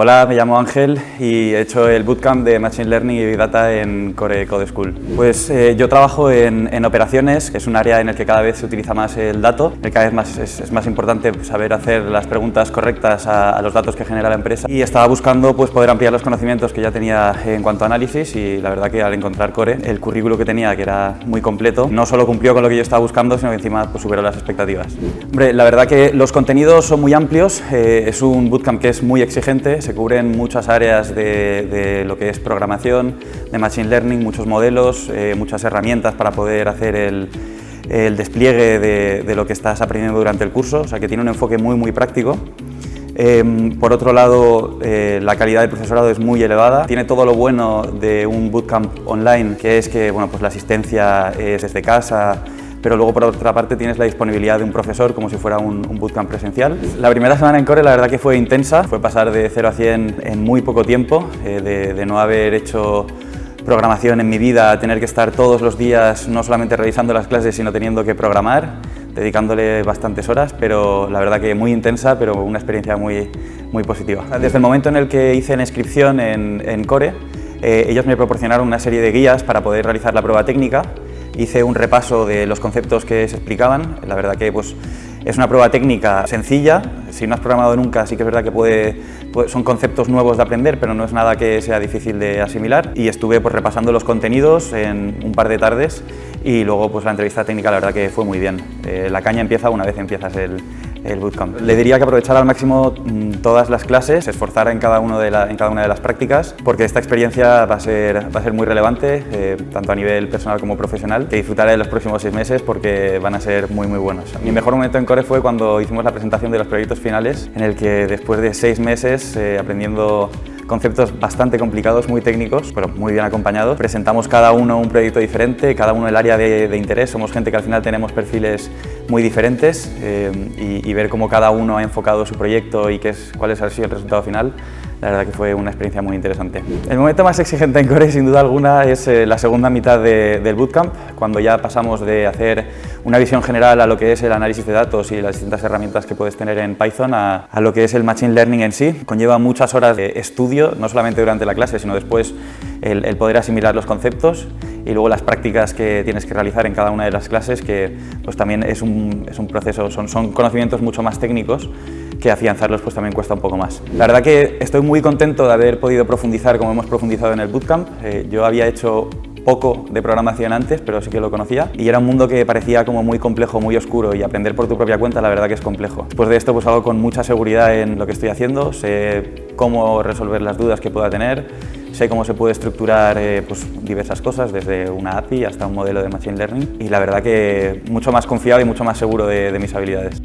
Hola, me llamo Ángel y he hecho el bootcamp de Machine Learning y Big Data en Core Code School. Pues eh, yo trabajo en, en, operaciones, que es un área en el que cada vez se utiliza más el dato, el cada vez más, es, es, más importante saber hacer las preguntas correctas a, a, los datos que genera la empresa y estaba buscando pues, poder ampliar los conocimientos que ya tenía en cuanto a análisis y la verdad que al encontrar Core, el currículo que tenía, que era muy completo, no solo cumplió con lo que yo estaba buscando, sino que encima pues, superó las expectativas. Hombre, la verdad que los contenidos son muy amplios, eh, es un bootcamp que es muy exigente, se cubren muchas áreas de, de, lo que es programación, de machine learning, muchos modelos, eh, muchas herramientas para poder hacer el, el despliegue de, de, lo que estás aprendiendo durante el curso, o sea que tiene un enfoque muy muy práctico. Eh, por otro lado, eh, la calidad del profesorado es muy elevada. Tiene todo lo bueno de un bootcamp online, que es que bueno, pues la asistencia es desde casa, pero luego por otra parte tienes la disponibilidad de un profesor como si fuera un, un, bootcamp presencial. La primera semana en Core la verdad que fue intensa, fue pasar de 0 a 100 en muy poco tiempo, eh, de, no haber hecho programación en mi vida, a tener que estar todos los días no solamente revisando las clases sino teniendo que programar, dedicándole bastantes horas, pero la verdad que muy intensa, pero una experiencia muy, muy positiva. Desde el momento en el que hice la inscripción en, en Core, eh, ellos me proporcionaron una serie de guías para poder realizar la prueba técnica hice un repaso de los conceptos que se explicaban, la verdad que pues, es una prueba técnica sencilla, si no has programado nunca sí que es verdad que puede, puede, son conceptos nuevos de aprender, pero no es nada que sea difícil de asimilar. Y estuve pues, repasando los contenidos en un par de tardes y luego pues, la entrevista técnica la verdad que fue muy bien. Eh, la caña empieza una vez empiezas el, el bootcamp. Le diría que aprovechara al máximo mm, todas las clases, se esforzara en cada, una de las prácticas, porque esta experiencia va a ser, muy relevante, eh, tanto a nivel personal como profesional, que disfrutaré de los próximos seis meses porque van a ser muy muy buenos. Mi mejor momento en Core fue cuando hicimos la presentación de los proyectos finales, en el que después de seis meses eh, aprendiendo conceptos bastante complicados, muy técnicos, pero muy bien acompañados. Presentamos cada uno un proyecto diferente, cada uno el área de interés. Somos gente que al final tenemos perfiles muy diferentes eh, y, ver cómo cada uno ha enfocado su proyecto y qué es, cuál es el resultado final la verdad que fue una experiencia muy interesante. El momento más exigente en Core, sin duda alguna, es eh, la segunda mitad de, del bootcamp, cuando ya pasamos de hacer una visión general a lo que es el análisis de datos y las distintas herramientas que puedes tener en Python a, a lo que es el Machine Learning en sí. Conlleva muchas horas de estudio, no solamente durante la clase, sino después el, el poder asimilar los conceptos y luego las prácticas que tienes que realizar en cada una de las clases, que pues también es un, es un proceso, son, son conocimientos mucho más técnicos que afianzarlos pues también cuesta un poco más. La verdad que estoy muy contento de haber podido profundizar como hemos profundizado en el bootcamp. Eh, yo había hecho poco de programación antes, pero sí que lo conocía y era un mundo que parecía como muy complejo, muy oscuro y aprender por tu propia cuenta la verdad que es complejo. Después de esto pues hago con mucha seguridad en lo que estoy haciendo, sé cómo resolver las dudas que pueda tener, sé cómo se puede estructurar eh, pues, diversas cosas, desde una API hasta un modelo de Machine Learning y la verdad que mucho más confiado y mucho más seguro de, de mis habilidades.